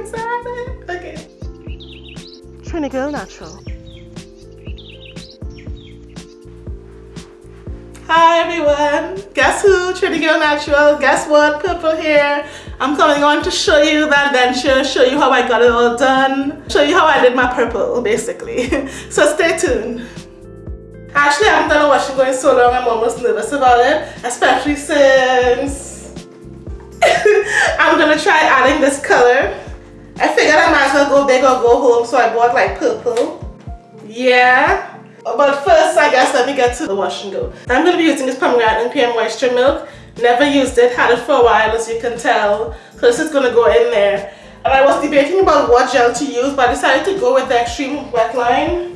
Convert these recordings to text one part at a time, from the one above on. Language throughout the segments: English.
excited. Okay. Trini Girl Natural. Hi everyone. Guess who? Trini Girl Natural. Guess what? Purple here. I'm coming on to show you the adventure, show you how I got it all done, show you how I did my purple basically. so stay tuned. Actually, I haven't done a washing going so long, I'm almost nervous about it, especially since I'm gonna try adding this color. I figured I might as well go big or go home, so I bought like purple. Yeah. But first, I guess let me get to the wash and go. I'm gonna be using this pomegranate and pear moisture milk. Never used it, had it for a while as you can tell. So this is gonna go in there. And I was debating about what gel to use, but I decided to go with the extreme wet line.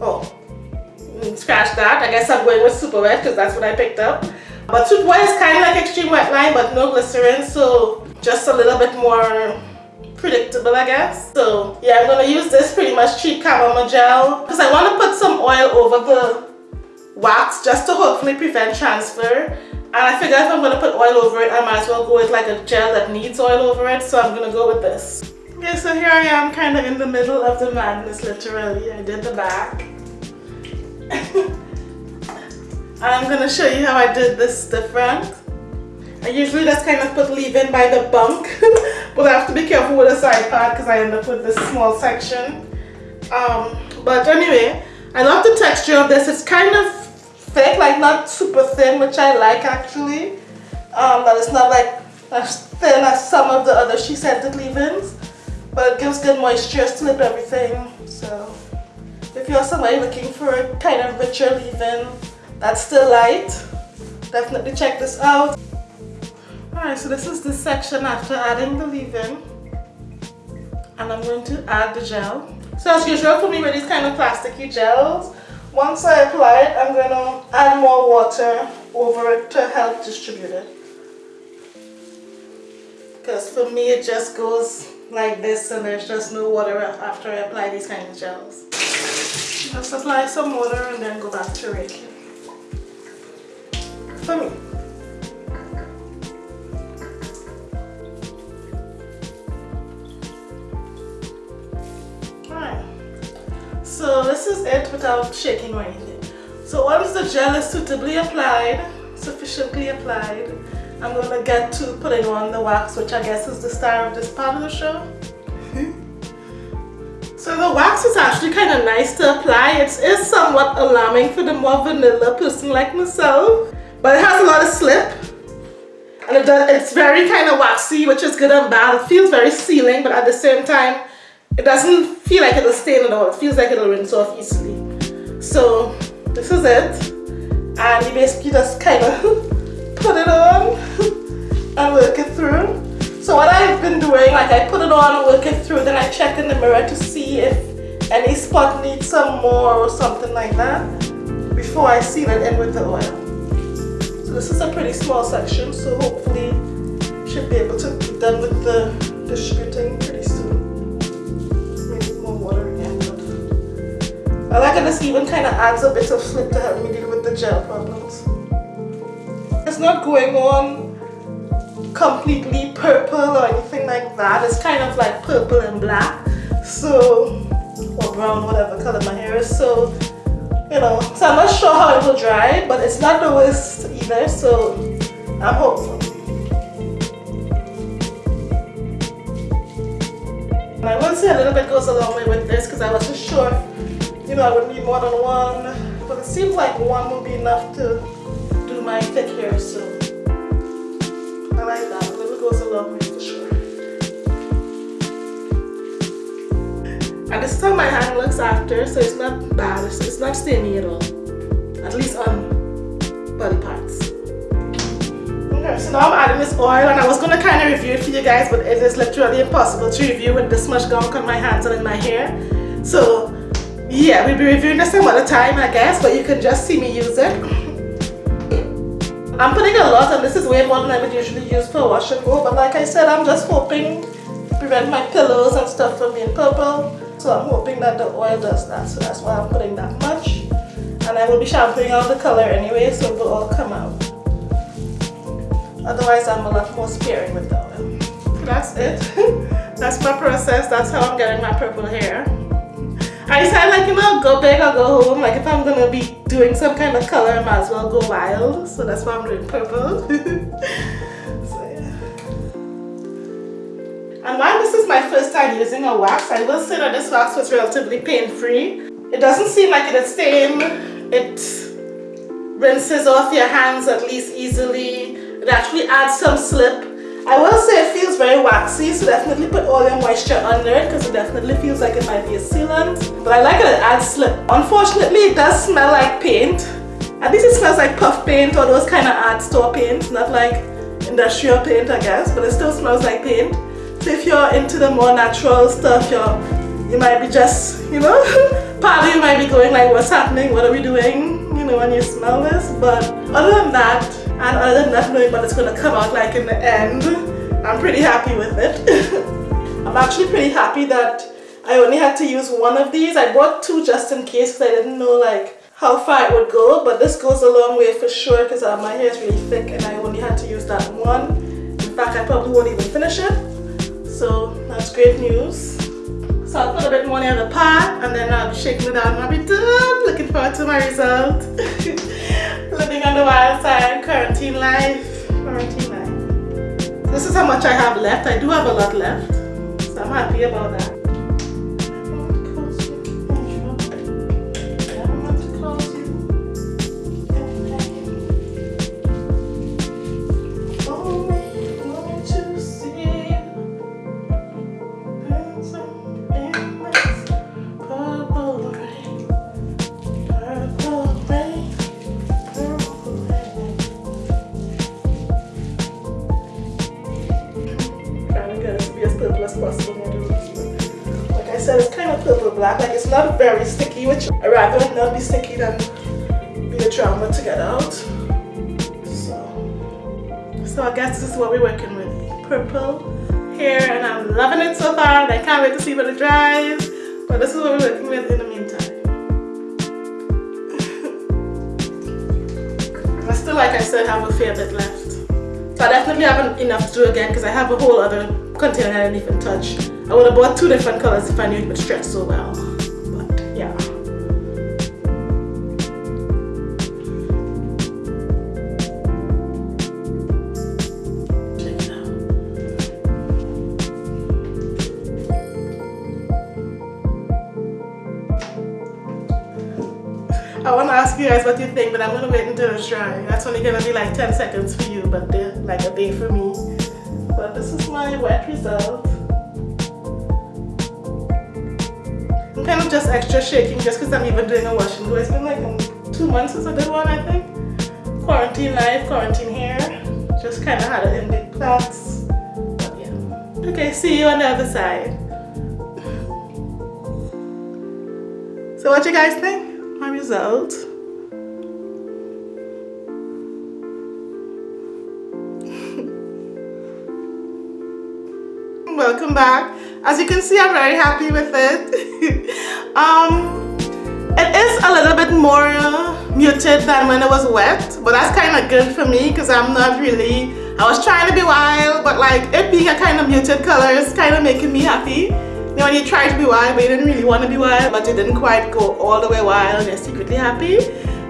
Oh, mm, scratch that. I guess I'm going with super wet because that's what I picked up. But super wet is kind of like extreme wet line but no glycerin so just a little bit more predictable I guess. So yeah I'm to use this pretty much cheap chamomile gel because I want to put some oil over the wax just to hopefully prevent transfer. And I figure if I'm to put oil over it I might as well go with like a gel that needs oil over it so I'm to go with this. Okay so here I am kind of in the middle of the madness literally. I did the back. I'm gonna show you how I did this different. I usually just kind of put leave-in by the bunk, but I have to be careful with the side part because I end up with this small section. Um, but anyway, I love the texture of this. It's kind of thick, like not super thin, which I like actually. Um, that it's not like as thin as some of the other She Scented leave-ins, but it gives good moisture, slip everything. So if you're somebody looking for a kind of richer leave-in that's still light, definitely check this out. Alright, so this is the section after adding the leave-in. And I'm going to add the gel. So as usual for me with these kind of plasticky gels, once I apply it, I'm going to add more water over it to help distribute it. Because for me it just goes like this and there's just no water after I apply these kind of gels. Just apply some water and then go back to raking. For me. This is it without shaking or anything. So once the gel is suitably applied, sufficiently applied, I'm going to get to putting on the wax, which I guess is the star of this part of the show. Mm-hmm. So the wax is actually kind of nice to apply. It is somewhat alarming for the more vanilla person like myself. But it has a lot of slip. And it does, it's very kind of waxy, which is good and bad. It feels very sealing, but at the same time, it doesn't feel like it'll stain at all. It feels like it'll rinse off easily. So this is it. And you basically just kind of put it on and work it through. So what I've been doing, like I put it on, work it through, then I check in the mirror to see if any spot needs some more or something like that before I seal it in with the oil. So this is a pretty small section, so hopefully should be able to be done with the distributing I like it this even kind of adds a bit of flip to help me deal with the gel problems. It's not going on completely purple or anything like that. It's kind of like purple and black. So, or brown, whatever color my hair is. So, you know, so I'm not sure how it will dry, but it's not the worst either. So, I'm hopeful. And I will say a little bit goes a long way with this because I wasn't sure, you know, I would need more than one. But it seems like one will be enough to do my thick hair. So I like that. A little goes a long way for sure. And this is how my hand looks after, so it's not bad. It's, it's not stainy at all. At least on body parts. Okay, so now I'm adding this oil and I was going to kind of review it for you guys, but it is literally impossible to review with this much gunk on my hands and in my hair. So yeah, we'll be reviewing this some other time I guess, but you can just see me use it. I'm putting a lot and this is way more than I would usually use for wash and go but like I said I'm just hoping to prevent my pillows and stuff from being purple so I'm hoping that the oil does that so that's why I'm putting that much and I will be shampooing out the color anyway so it will all come out otherwise I'm a lot more sparing with the oil that's it. that's my process. That's how I'm getting my purple hair. I decided like, you know, go big or go home. Like if I'm gonna be doing some kind of color, I might as well go wild. So that's why I'm doing purple. so yeah. And while this is my first time using a wax, I will say that this wax was relatively pain-free. It doesn't seem like it is stain. It rinses off your hands at least easily. It actually adds some slip. I will say it feels very waxy, so definitely put all your moisture under it because it definitely feels like it might be a sealant. But I like it, it adds slip. Unfortunately, it does smell like paint. At least it smells like puff paint or those kind of art store paints, not like industrial paint, I guess, but it still smells like paint. So if you're into the more natural stuff, you're, you might be just, you know, partly you might be going like, what's happening? What are we doing? You know, when you smell this. But other than that, and other than not knowing what it's going to come out like in the end, I'm pretty happy with it. I'm actually pretty happy that I only had to use one of these. I bought two just in case because I didn't know like how far it would go, but this goes a long way for sure because uh, my hair is really thick and I only had to use that one. In fact, I probably won't even finish it. So that's great news. So I'll put a bit more near the pot and then I'll be shaking it out and I'll be done. Looking forward to my result. Living on the wild side, quarantine life, quarantine life. This is how much I have left. I do have a lot left. So I'm happy about that. Black. Like it's not very sticky, which I'd rather not be sticky than be a drama to get out. So, so I guess this is what we're working with. Purple hair and I'm loving it so far and I can't wait to see what it dries. But this is what we're working with in the meantime. I still, like I said, have a fair bit left. So I definitely haven't enough to do again because I have a whole other container I didn't even touch. I would have bought two different colors if I knew it would stretch so well. But yeah. I want to ask you guys what you think, but I'm going to wait until it's dry. That's only going to be like 10 seconds for you, but like a day for me. This is my wet result. I'm kind of just extra shaking just because I'm even doing a wash and go. It's been like um, two months since I did one, I think. Quarantine life, quarantine hair. Just kind of had it in big plaits. But yeah. Okay, see you on the other side. So what you guys think? My result. Welcome back. As you can see, I'm very happy with it. um, it is a little bit more muted than when it was wet, but that's kind of good for me because I'm not really, I was trying to be wild, but like it being a kind of muted color is kind of making me happy. You know, when you try to be wild, but you didn't really want to be wild, but you didn't quite go all the way wild and you're secretly happy.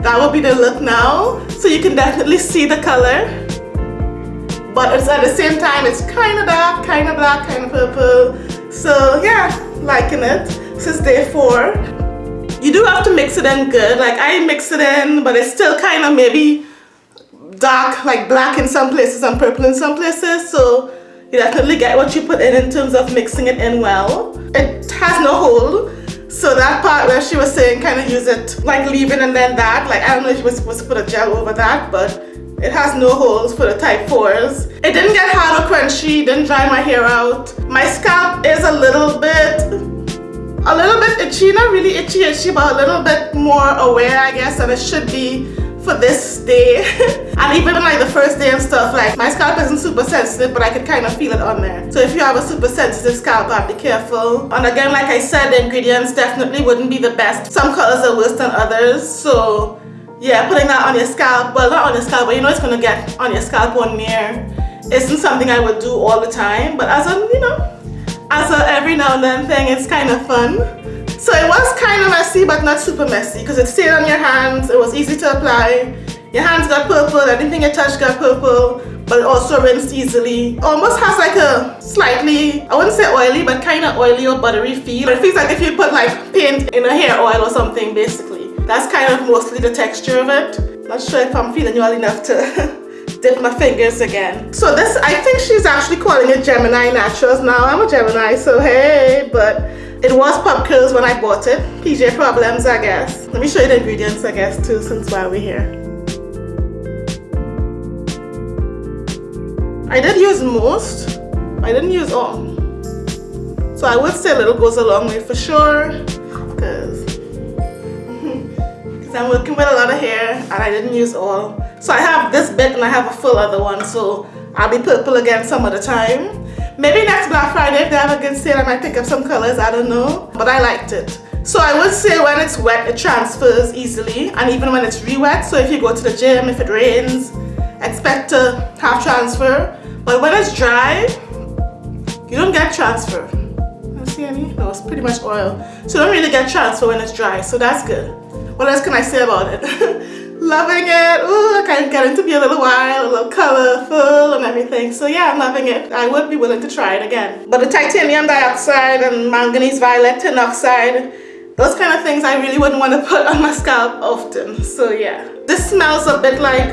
That will be the look now. So you can definitely see the color but it's at the same time it's kind of dark kind of black kind of purple so yeah, liking it. Since day four. You do have to mix it in good. Like I mix it in, but it's still kind of maybe dark, like black in some places and purple in some places. So you definitely get what you put in in terms of mixing it in well. It has no hole. So that part where she was saying kind of use it like leaving and then that, like I don't know if you were supposed to put a gel over that, but it has no holes for the type 4s. It didn't get hard or crunchy, didn't dry my hair out. My scalp is a little bit, a little bit itchy, not really itchy itchy, but a little bit more aware I guess than it should be for this day. and even like the first day and stuff, like my scalp isn't super sensitive, but I could kind of feel it on there. So if you have a super sensitive scalp, I'd be careful. And again, like I said, the ingredients definitely wouldn't be the best. Some colors are worse than others, so yeah, putting that on your scalp, well not on your scalp, but you know it's gonna get on your scalp or near isn't something I would do all the time, but as a, you know, as a every now and then thing, it's kind of fun. So it was kind of messy, but not super messy because it stayed on your hands. It was easy to apply. Your hands got purple, anything you touched got purple, but it also rinsed easily. Almost has like a slightly, I wouldn't say oily, but kind of oily or buttery feel. But It feels like if you put like paint in a hair oil or something, basically. That's kind of mostly the texture of it. Not sure if I'm feeling well enough to dip my fingers again. So this, I think she's actually calling it Gemini Naturals now. I'm a Gemini, so hey, but it was Pop Curls when I bought it. PJ Problems, I guess. Let me show you the ingredients, I guess, too, since while we're here. I did use most. I didn't use all. So I would say a little goes a long way for sure. Because I'm working with a lot of hair and I didn't use all. So I have this bit and I have a full other one. So I'll be purple again some other time. Maybe next Black Friday if they have a good sale I might pick up some colors. I don't know. But I liked it. So I would say when it's wet it transfers easily and even when it's re-wet. So if you go to the gym, if it rains, expect to have transfer. But when it's dry, you don't get transfer. You see any? No, it's pretty much oil. So you don't really get transfer when it's dry, so that's good. What else can I say about it? loving it. Ooh, I can get it to be a little wild, a little colorful and everything. So yeah, I'm loving it. I would be willing to try it again. But the titanium dioxide and manganese violet tin oxide, those kind of things I really wouldn't want to put on my scalp often. So yeah. This smells a bit like,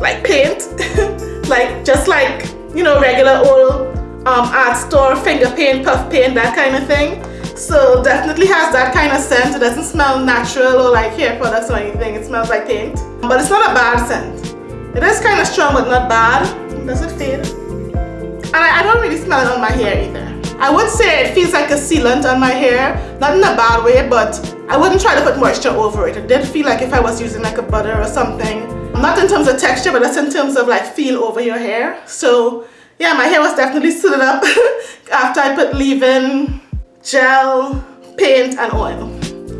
like paint. like just like you know regular old um, art store finger paint puff paint that kind of thing so definitely has that kind of scent. It doesn't smell natural or like hair products or anything. It smells like paint. But it's not a bad scent. It is kind of strong but not bad. Does it fade and I, I don't really smell it on my hair either. I would say it feels like a sealant on my hair. Not in a bad way but I wouldn't try to put moisture over it. It did feel like if I was using like a butter or something. Not in terms of texture but that's in terms of like feel over your hair. So yeah my hair was definitely suited up after I put leave-in gel paint and oil.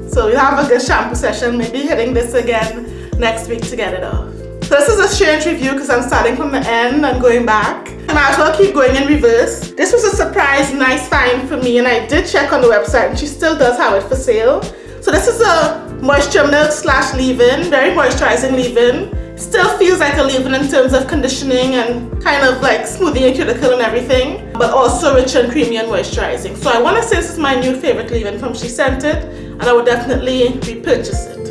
So we have a good shampoo session. Maybe hitting this again next week to get it off. So this is a strange review because I'm starting from the end and going back. I might as well keep going in reverse. This was a surprise nice find for me and I did check on the website and she still does have it for sale. So this is a moisture milk slash leave-in very moisturizing leave-in Still feels like a leave-in in terms of conditioning and kind of like smoothing your cuticle and everything, but also rich and creamy and moisturizing. So I want to say this is my new favorite leave-in from She Scented, and I would definitely repurchase it.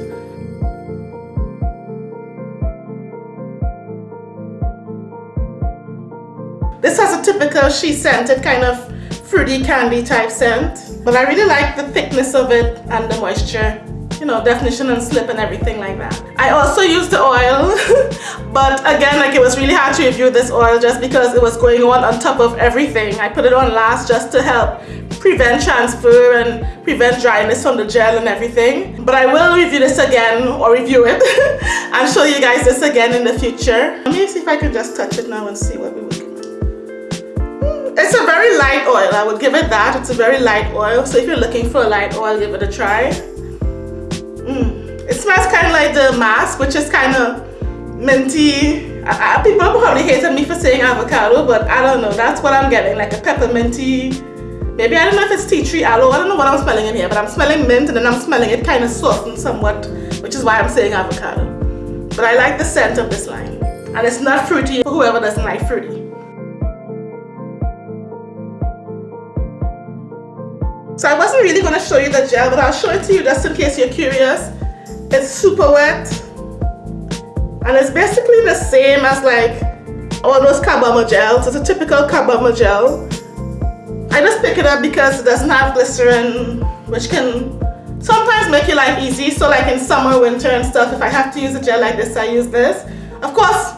This has a typical She Scented kind of fruity candy type scent, but I really like the thickness of it and the moisture you know, definition and slip and everything like that. I also used the oil, but again, like it was really hard to review this oil just because it was going on on top of everything. I put it on last just to help prevent transfer and prevent dryness from the gel and everything. But I will review this again or review it and show you guys this again in the future. Let me see if I can just touch it now and see what we would hmm, it's a very light oil i would give it that it's a very light oil so if you're looking for a light oil give it a try Mm. It smells kind of like the mask, which is kind of minty. I, I, people probably hated me for saying avocado, but I don't know. That's what I'm getting, like a pepperminty. Maybe I don't know if it's tea tree aloe. I don't know what I'm smelling in here, but I'm smelling mint and then I'm smelling it kind of soft and somewhat, which is why I'm saying avocado. But I like the scent of this line. And it's not fruity for whoever doesn't like fruity. So I wasn't really going to show you the gel, but I'll show it to you just in case you're curious. It's super wet. And it's basically the same as like all those carbomer gels. It's a typical carbomer gel. I just pick it up because it doesn't have glycerin, which can sometimes make your life easy. So like in summer, winter and stuff, if I have to use a gel like this, I use this. Of course,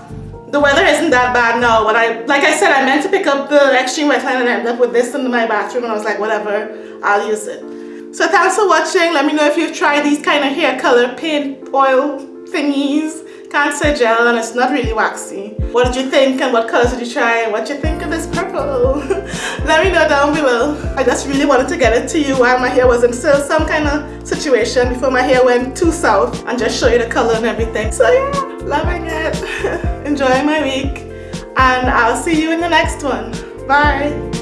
the weather isn't that bad now, but I, like I said, I meant to pick up the extreme wetline and end up with this in my bathroom and I was like, whatever, I'll use it. So thanks for watching. Let me know if you've tried these kind of hair color paint oil thingies. Can't say gel and it's not really waxy. What did you think and what colors did you try? What you think of this purple? Let me know down below. I just really wanted to get it to you while my hair was in still some kind of situation before my hair went too south and just show you the color and everything. So yeah, loving it. Enjoying my week and I'll see you in the next one. Bye.